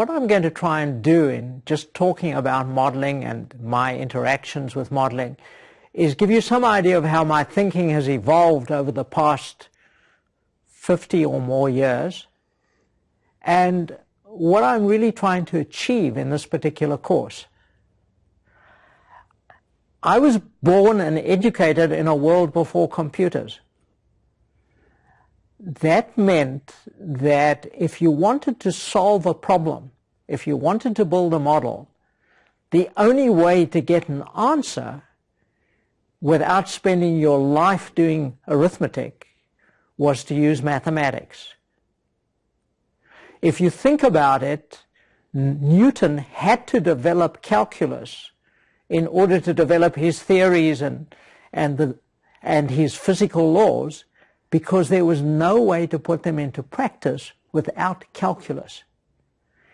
What I'm going to try and do in just talking about modeling and my interactions with modeling is give you some idea of how my thinking has evolved over the past 50 or more years and what I'm really trying to achieve in this particular course. I was born and educated in a world before computers. That meant that if you wanted to solve a problem, if you wanted to build a model, the only way to get an answer without spending your life doing arithmetic was to use mathematics. If you think about it, Newton had to develop calculus in order to develop his theories and, and, the, and his physical laws because there was no way to put them into practice without calculus.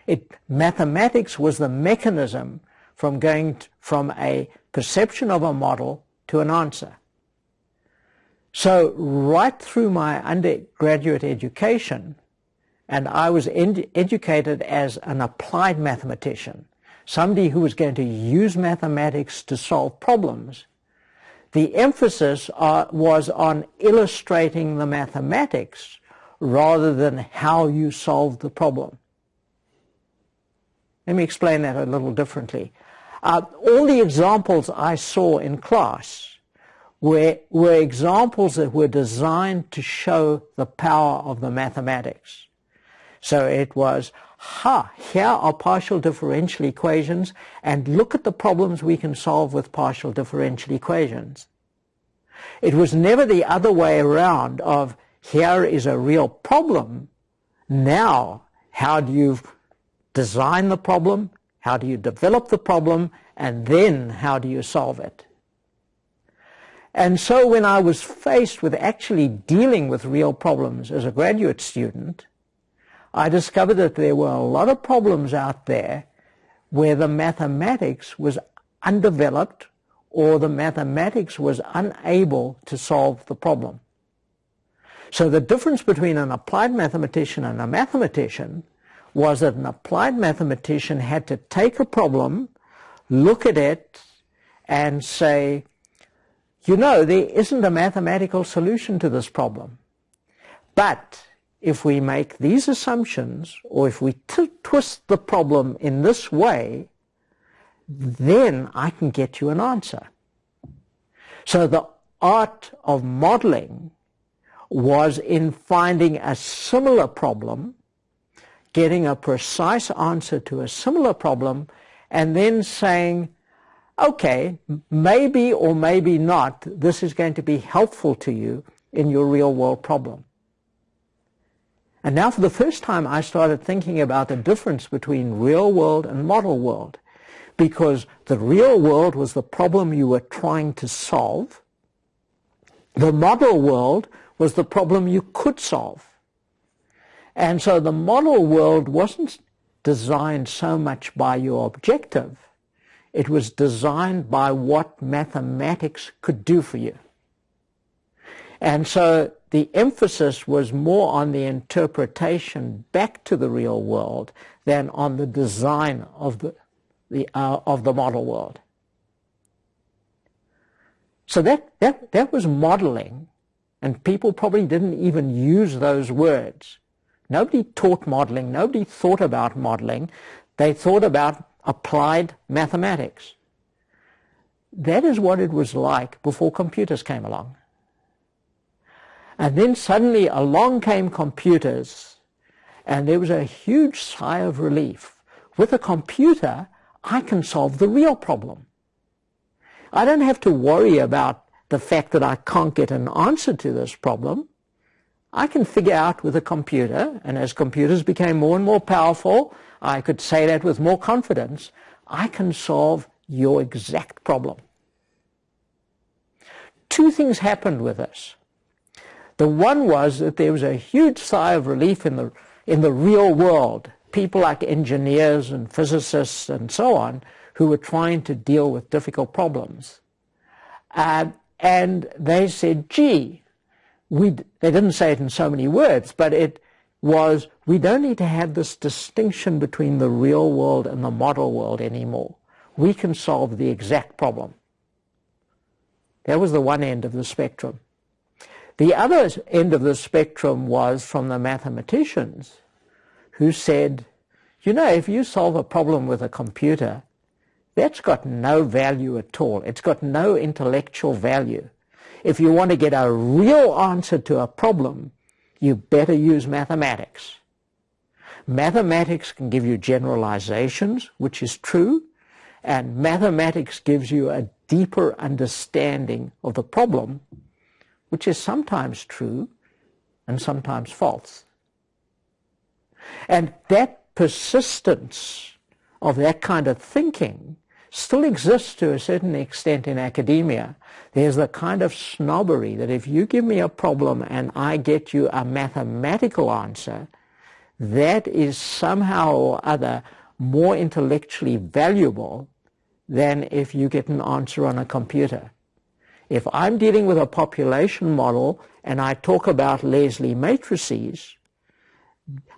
It, mathematics was the mechanism from going t- from a perception of a model to an answer. So right through my undergraduate education, and I was ed- educated as an applied mathematician, somebody who was going to use mathematics to solve problems, the emphasis uh, was on illustrating the mathematics rather than how you solve the problem. Let me explain that a little differently. Uh, all the examples I saw in class were, were examples that were designed to show the power of the mathematics. So it was, ha, here are partial differential equations, and look at the problems we can solve with partial differential equations. It was never the other way around of, here is a real problem, now how do you design the problem, how do you develop the problem, and then how do you solve it? And so when I was faced with actually dealing with real problems as a graduate student, I discovered that there were a lot of problems out there where the mathematics was undeveloped or the mathematics was unable to solve the problem. So the difference between an applied mathematician and a mathematician was that an applied mathematician had to take a problem, look at it, and say, you know, there isn't a mathematical solution to this problem. But if we make these assumptions, or if we twist the problem in this way, then I can get you an answer. So the art of modeling was in finding a similar problem getting a precise answer to a similar problem, and then saying, okay, maybe or maybe not, this is going to be helpful to you in your real world problem. And now for the first time I started thinking about the difference between real world and model world because the real world was the problem you were trying to solve. The model world was the problem you could solve. And so the model world wasn't designed so much by your objective. It was designed by what mathematics could do for you. And so the emphasis was more on the interpretation back to the real world than on the design of the, the, uh, of the model world. So that, that, that was modeling, and people probably didn't even use those words. Nobody taught modeling. Nobody thought about modeling. They thought about applied mathematics. That is what it was like before computers came along. And then suddenly along came computers, and there was a huge sigh of relief. With a computer, I can solve the real problem. I don't have to worry about the fact that I can't get an answer to this problem. I can figure out with a computer, and as computers became more and more powerful, I could say that with more confidence, I can solve your exact problem. Two things happened with this. The one was that there was a huge sigh of relief in the, in the real world. People like engineers and physicists and so on who were trying to deal with difficult problems. Uh, and they said, gee, we, they didn't say it in so many words, but it was, we don't need to have this distinction between the real world and the model world anymore. We can solve the exact problem. That was the one end of the spectrum. The other end of the spectrum was from the mathematicians who said, you know, if you solve a problem with a computer, that's got no value at all. It's got no intellectual value. If you want to get a real answer to a problem, you better use mathematics. Mathematics can give you generalizations, which is true, and mathematics gives you a deeper understanding of the problem, which is sometimes true and sometimes false. And that persistence of that kind of thinking still exists to a certain extent in academia. There's the kind of snobbery that if you give me a problem and I get you a mathematical answer, that is somehow or other more intellectually valuable than if you get an answer on a computer. If I'm dealing with a population model and I talk about Leslie matrices,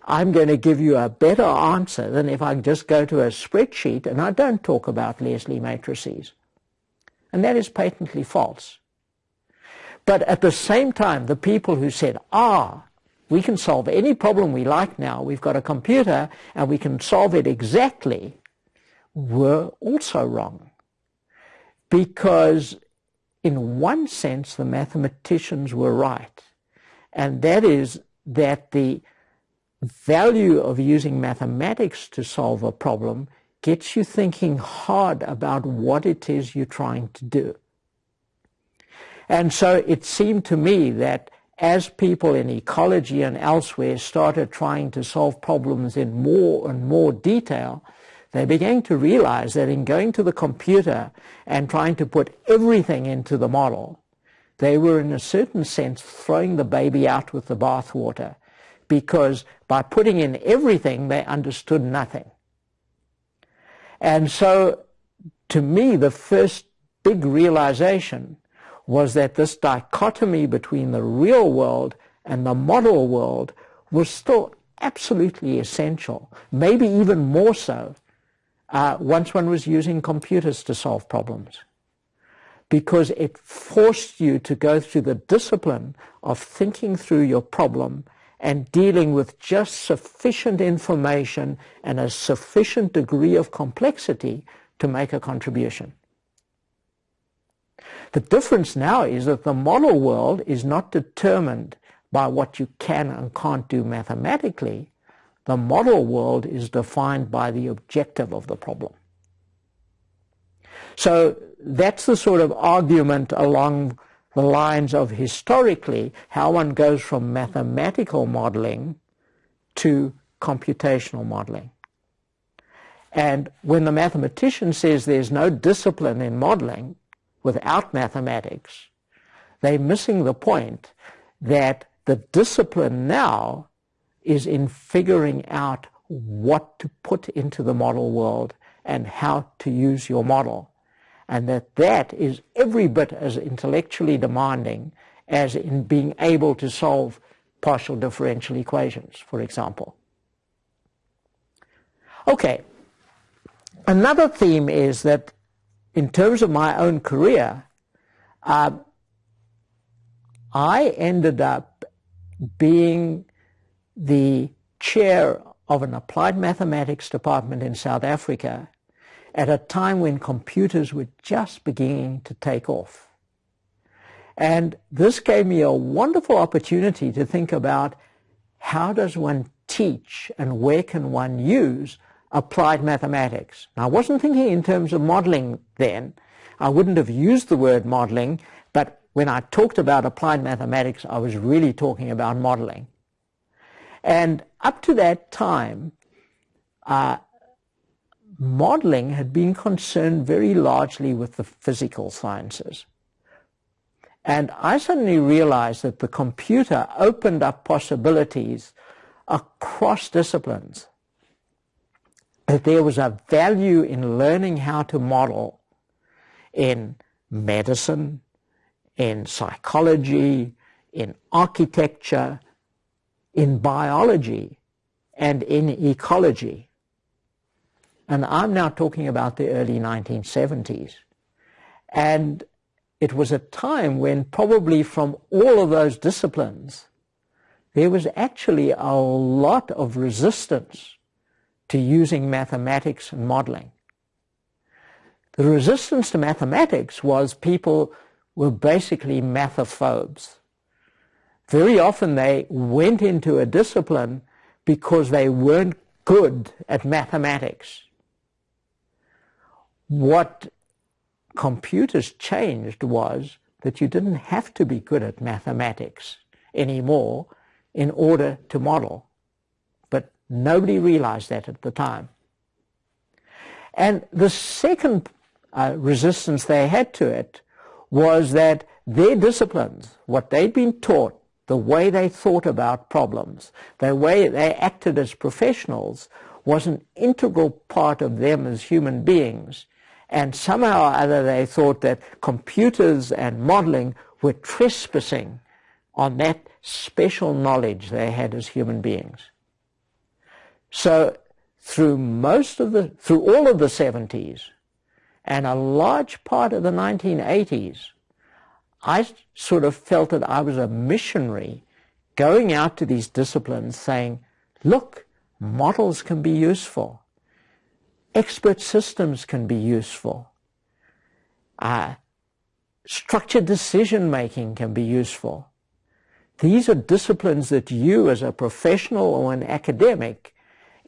I'm going to give you a better answer than if I just go to a spreadsheet and I don't talk about Leslie matrices. And that is patently false. But at the same time, the people who said, ah, we can solve any problem we like now, we've got a computer and we can solve it exactly, were also wrong. Because in one sense, the mathematicians were right. And that is that the value of using mathematics to solve a problem gets you thinking hard about what it is you're trying to do. And so it seemed to me that as people in ecology and elsewhere started trying to solve problems in more and more detail, they began to realize that in going to the computer and trying to put everything into the model, they were in a certain sense throwing the baby out with the bathwater because by putting in everything, they understood nothing. And so, to me, the first big realization was that this dichotomy between the real world and the model world was still absolutely essential, maybe even more so uh, once one was using computers to solve problems. Because it forced you to go through the discipline of thinking through your problem and dealing with just sufficient information and a sufficient degree of complexity to make a contribution. The difference now is that the model world is not determined by what you can and can't do mathematically. The model world is defined by the objective of the problem. So that's the sort of argument along the lines of historically how one goes from mathematical modeling to computational modeling. And when the mathematician says there's no discipline in modeling without mathematics, they're missing the point that the discipline now is in figuring out what to put into the model world and how to use your model and that that is every bit as intellectually demanding as in being able to solve partial differential equations, for example. Okay, another theme is that in terms of my own career, uh, I ended up being the chair of an applied mathematics department in South Africa at a time when computers were just beginning to take off. And this gave me a wonderful opportunity to think about how does one teach and where can one use applied mathematics. Now, I wasn't thinking in terms of modeling then. I wouldn't have used the word modeling, but when I talked about applied mathematics, I was really talking about modeling. And up to that time, uh, modeling had been concerned very largely with the physical sciences. And I suddenly realized that the computer opened up possibilities across disciplines. That there was a value in learning how to model in medicine, in psychology, in architecture, in biology, and in ecology. And I'm now talking about the early 1970s. And it was a time when probably from all of those disciplines, there was actually a lot of resistance to using mathematics and modeling. The resistance to mathematics was people were basically mathophobes. Very often they went into a discipline because they weren't good at mathematics. What computers changed was that you didn't have to be good at mathematics anymore in order to model. But nobody realized that at the time. And the second uh, resistance they had to it was that their disciplines, what they'd been taught, the way they thought about problems, the way they acted as professionals, was an integral part of them as human beings. And somehow or other they thought that computers and modeling were trespassing on that special knowledge they had as human beings. So through most of the, through all of the 70s and a large part of the 1980s, I sort of felt that I was a missionary going out to these disciplines saying, look, models can be useful. Expert systems can be useful. Uh, structured decision making can be useful. These are disciplines that you as a professional or an academic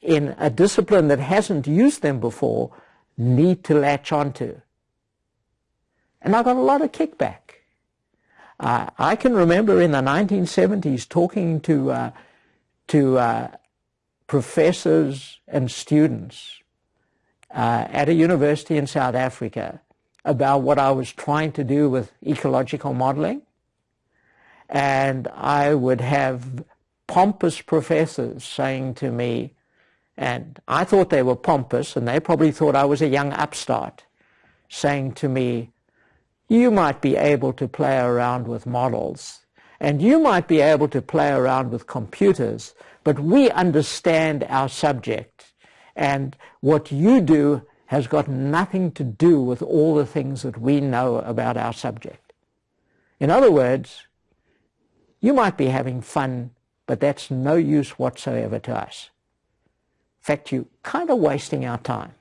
in a discipline that hasn't used them before need to latch onto. And I got a lot of kickback. Uh, I can remember in the 1970s talking to, uh, to uh, professors and students uh, at a university in South Africa about what I was trying to do with ecological modeling. And I would have pompous professors saying to me, and I thought they were pompous, and they probably thought I was a young upstart, saying to me, you might be able to play around with models, and you might be able to play around with computers, but we understand our subject, and what you do has got nothing to do with all the things that we know about our subject. In other words, you might be having fun, but that's no use whatsoever to us. In fact, you're kind of wasting our time.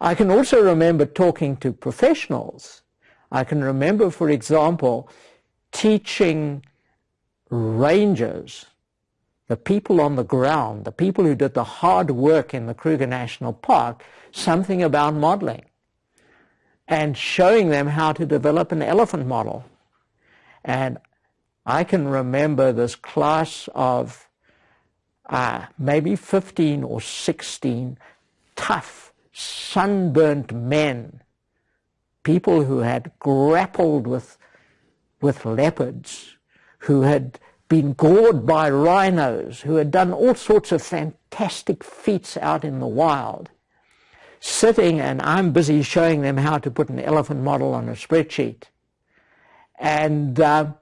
I can also remember talking to professionals. I can remember, for example, teaching rangers, the people on the ground, the people who did the hard work in the Kruger National Park, something about modeling and showing them how to develop an elephant model and I can remember this class of uh, maybe 15 or 16 tough, sunburnt men, people who had grappled with, with leopards, who had been gored by rhinos, who had done all sorts of fantastic feats out in the wild, sitting and I'm busy showing them how to put an elephant model on a spreadsheet. And uh,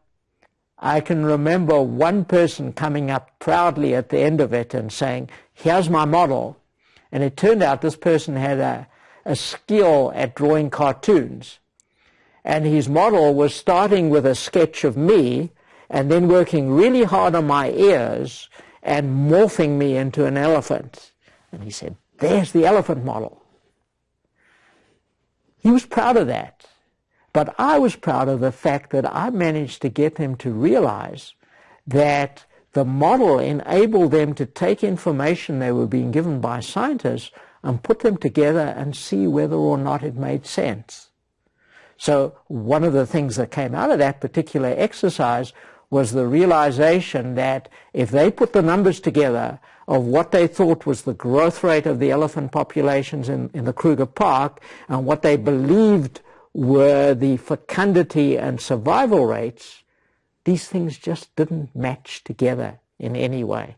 I can remember one person coming up proudly at the end of it and saying, here's my model. And it turned out this person had a, a skill at drawing cartoons. And his model was starting with a sketch of me and then working really hard on my ears and morphing me into an elephant. And he said, there's the elephant model. He was proud of that. But I was proud of the fact that I managed to get him to realize that the model enabled them to take information they were being given by scientists and put them together and see whether or not it made sense. So one of the things that came out of that particular exercise was the realization that if they put the numbers together of what they thought was the growth rate of the elephant populations in, in the Kruger Park and what they believed were the fecundity and survival rates, these things just didn't match together in any way.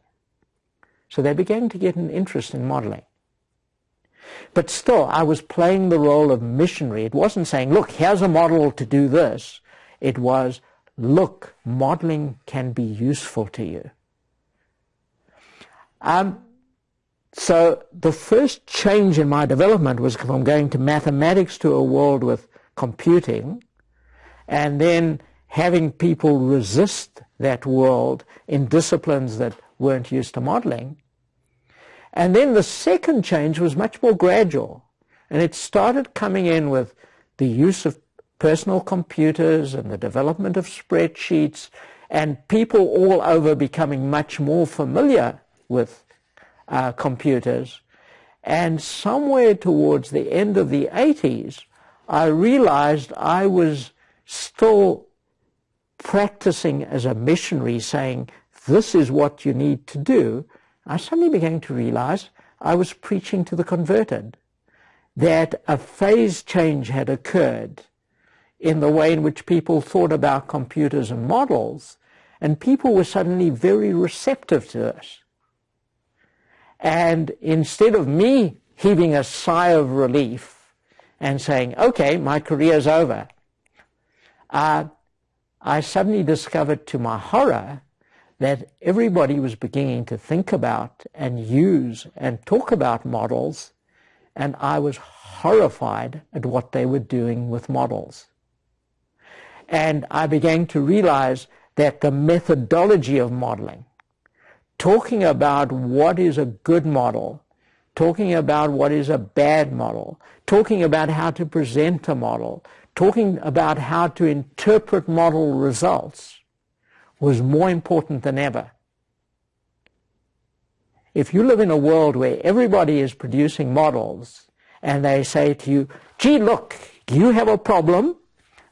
So they began to get an interest in modeling. But still, I was playing the role of missionary. It wasn't saying, look, here's a model to do this. It was, look, modeling can be useful to you. Um, so the first change in my development was from going to mathematics to a world with computing and then having people resist that world in disciplines that weren't used to modeling. And then the second change was much more gradual. And it started coming in with the use of personal computers and the development of spreadsheets and people all over becoming much more familiar with uh, computers. And somewhere towards the end of the 80s, I realized I was still practicing as a missionary saying, this is what you need to do. I suddenly began to realize I was preaching to the converted, that a phase change had occurred in the way in which people thought about computers and models, and people were suddenly very receptive to us. And instead of me heaving a sigh of relief and saying, okay, my career's over, uh, I suddenly discovered to my horror that everybody was beginning to think about and use and talk about models, and I was horrified at what they were doing with models. And I began to realize that the methodology of modeling, talking about what is a good model, talking about what is a bad model, talking about how to present a model, talking about how to interpret model results was more important than ever. If you live in a world where everybody is producing models and they say to you, gee, look, you have a problem,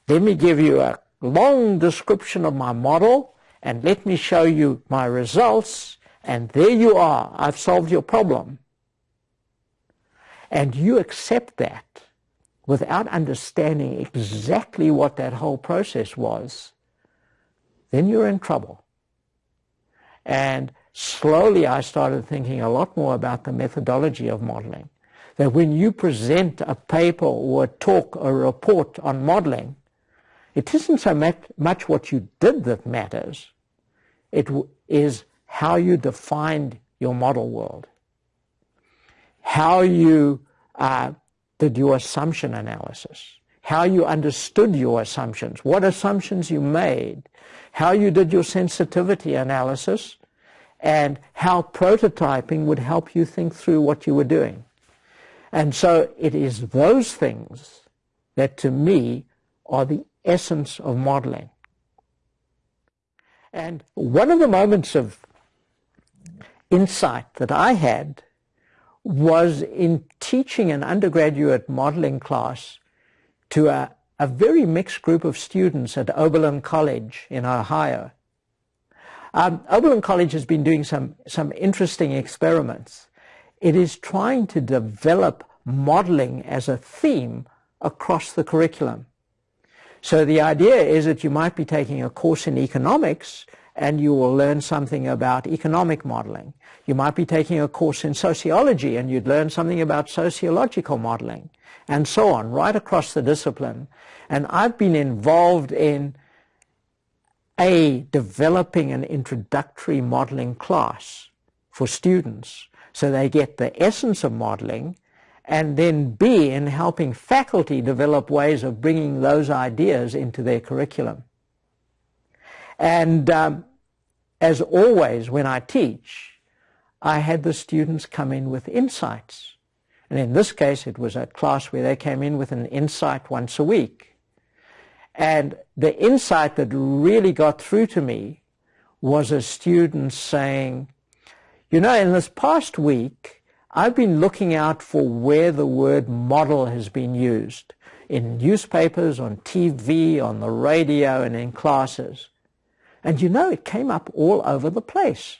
let me give you a long description of my model and let me show you my results and there you are, I've solved your problem. And you accept that without understanding exactly what that whole process was, then you're in trouble. And slowly I started thinking a lot more about the methodology of modeling. That when you present a paper or a talk or a report on modeling, it isn't so much what you did that matters. It is how you defined your model world, how you uh, did your assumption analysis, how you understood your assumptions, what assumptions you made, how you did your sensitivity analysis, and how prototyping would help you think through what you were doing. And so it is those things that to me are the essence of modeling. And one of the moments of insight that I had was in teaching an undergraduate modeling class to a, a very mixed group of students at Oberlin College in Ohio. Um, Oberlin College has been doing some, some interesting experiments. It is trying to develop modeling as a theme across the curriculum. So the idea is that you might be taking a course in economics and you will learn something about economic modeling. You might be taking a course in sociology and you'd learn something about sociological modeling and so on, right across the discipline. And I've been involved in a developing an introductory modeling class for students so they get the essence of modeling and then B in helping faculty develop ways of bringing those ideas into their curriculum. And um, as always, when I teach, I had the students come in with insights. And in this case, it was a class where they came in with an insight once a week. And the insight that really got through to me was a student saying, you know, in this past week, I've been looking out for where the word model has been used in newspapers, on TV, on the radio, and in classes. And you know, it came up all over the place.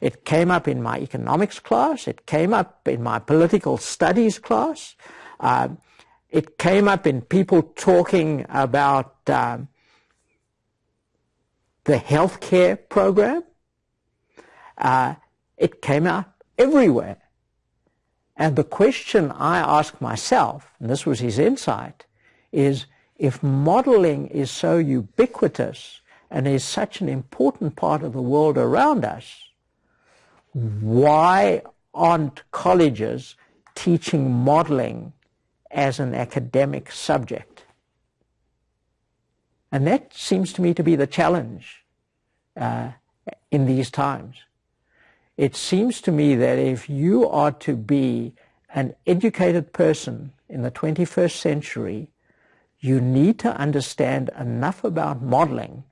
It came up in my economics class. It came up in my political studies class. Uh, it came up in people talking about um, the healthcare program. Uh, it came up everywhere. And the question I ask myself, and this was his insight, is if modeling is so ubiquitous and is such an important part of the world around us, why aren't colleges teaching modeling as an academic subject? And that seems to me to be the challenge uh, in these times. It seems to me that if you are to be an educated person in the 21st century, you need to understand enough about modeling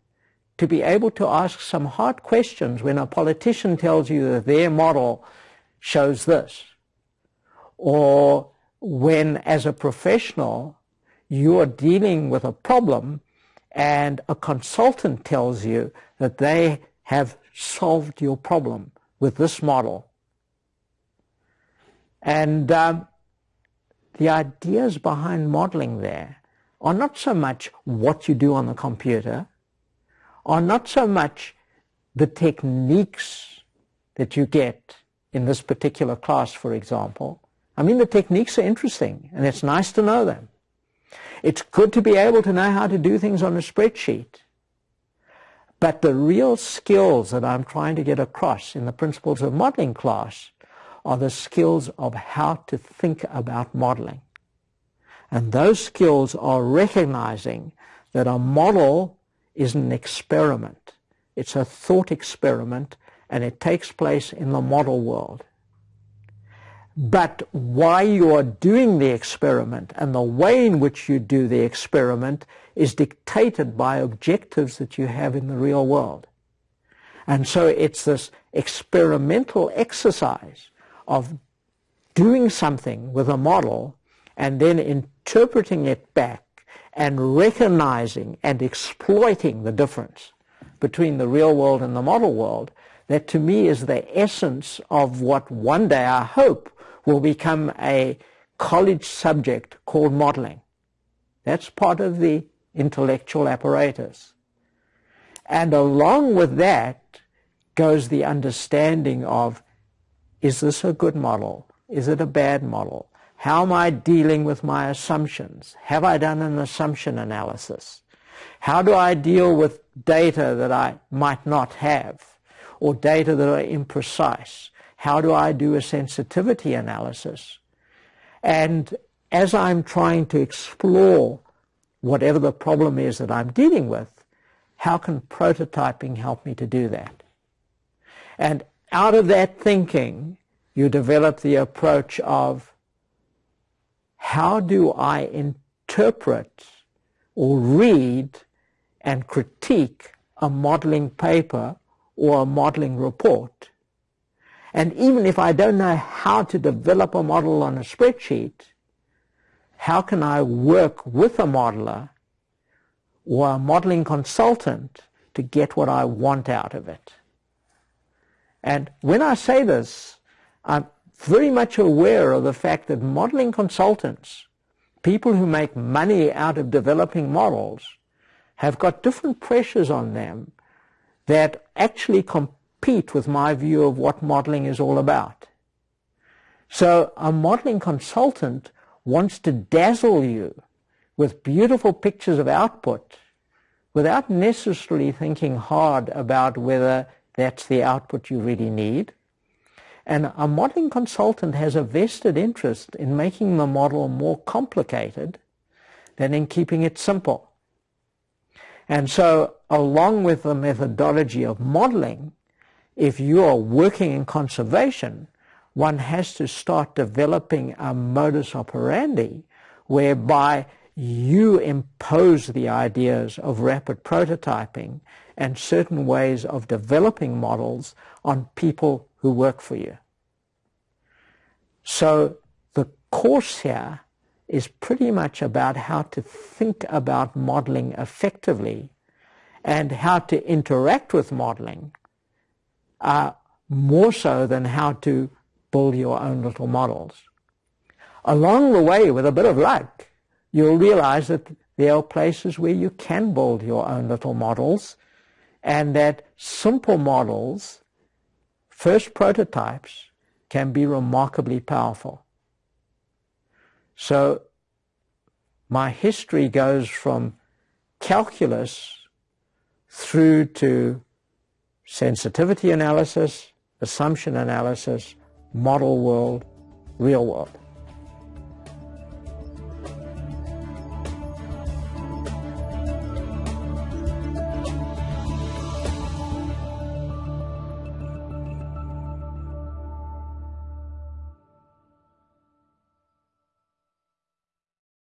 to be able to ask some hard questions when a politician tells you that their model shows this. Or when, as a professional, you're dealing with a problem and a consultant tells you that they have solved your problem with this model. And um, the ideas behind modeling there are not so much what you do on the computer, are not so much the techniques that you get in this particular class, for example. I mean, the techniques are interesting, and it's nice to know them. It's good to be able to know how to do things on a spreadsheet. But the real skills that I'm trying to get across in the principles of modeling class are the skills of how to think about modeling. And those skills are recognizing that a model is an experiment. It's a thought experiment and it takes place in the model world. But why you are doing the experiment and the way in which you do the experiment is dictated by objectives that you have in the real world. And so it's this experimental exercise of doing something with a model and then interpreting it back and recognizing and exploiting the difference between the real world and the model world, that to me is the essence of what one day I hope will become a college subject called modeling. That's part of the intellectual apparatus. And along with that goes the understanding of, is this a good model? Is it a bad model? How am I dealing with my assumptions? Have I done an assumption analysis? How do I deal with data that I might not have or data that are imprecise? How do I do a sensitivity analysis? And as I'm trying to explore whatever the problem is that I'm dealing with, how can prototyping help me to do that? And out of that thinking, you develop the approach of how do I interpret or read and critique a modeling paper or a modeling report? And even if I don't know how to develop a model on a spreadsheet, how can I work with a modeler or a modeling consultant to get what I want out of it? And when I say this, I'm very much aware of the fact that modeling consultants, people who make money out of developing models, have got different pressures on them that actually compete with my view of what modeling is all about. So a modeling consultant wants to dazzle you with beautiful pictures of output without necessarily thinking hard about whether that's the output you really need and a modeling consultant has a vested interest in making the model more complicated than in keeping it simple. And so along with the methodology of modeling, if you are working in conservation, one has to start developing a modus operandi whereby you impose the ideas of rapid prototyping and certain ways of developing models on people who work for you. So the course here is pretty much about how to think about modeling effectively and how to interact with modeling uh, more so than how to build your own little models. Along the way, with a bit of luck, you'll realize that there are places where you can build your own little models and that simple models, first prototypes, can be remarkably powerful. So my history goes from calculus through to sensitivity analysis, assumption analysis, model world, real world.